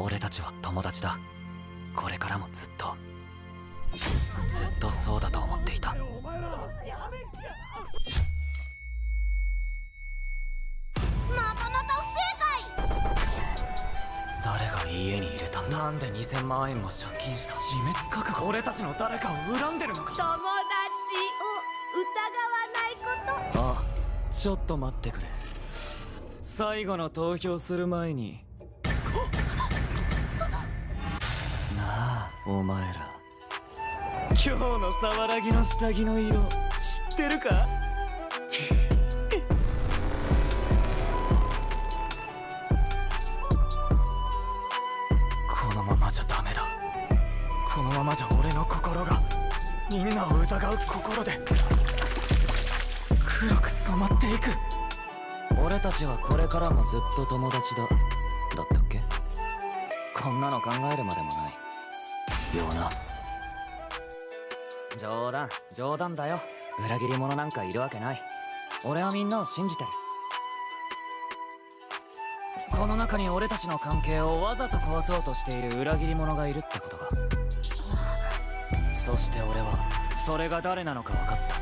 俺たちは友達だ。これからもずっと。ずっとそうだと思っていた。またまた不正誰が家に入れた？んだなんで2000万円も借金した？死滅覚悟俺たちの誰かを恨んでるのか？解友達を疑わないこと。ああちょっと待ってくれ。最後の投票する前にお前ら。今日の沢ぎの下着の色知ってるか？このままじゃダメだ。このままじゃ俺の心がみんなを疑う心で黒く染まっていく。俺たちはこれからもずっと友達だ。だったっけ？こんなの考えるまでもないよな。冗談冗談だよ。裏切り者なんかいるわけない。俺はみんなを信じてる。この中に俺たちの関係をわざと壊そうとしている裏切り者がいるってことか。そして俺はそれが誰なのか分かった。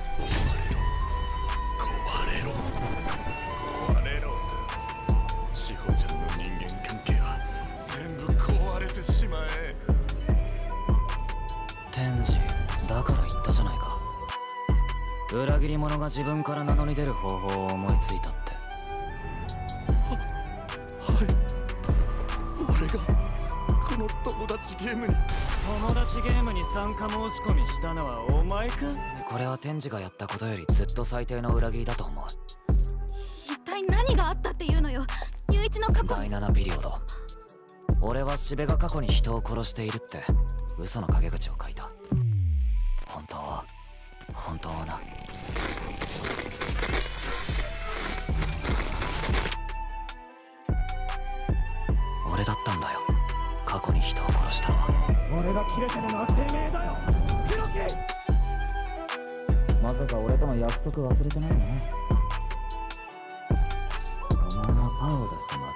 天智だから言ったじゃないか。裏切り者が自分から名乗り出る方法を思いついたって。はい。俺がこの友達ゲームに。友達ゲームに参加申し込みしたのはお前か？これは天智がやったことよりずっと最低の裏切りだと思う。一体何があったっていうのよ？雄一の過去第7ピリオド。俺は四部が過去に人を殺しているって嘘の陰口を書いた。本当？は本当はな。俺だったんだよ。過去に人を殺したのは。俺が切れてるのはてめえだよ。まさか俺との約束忘れてないね。お前はパーを出して負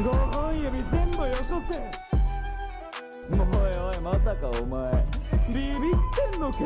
5本指全部よこせおいおいまさかお前ビビってんのか？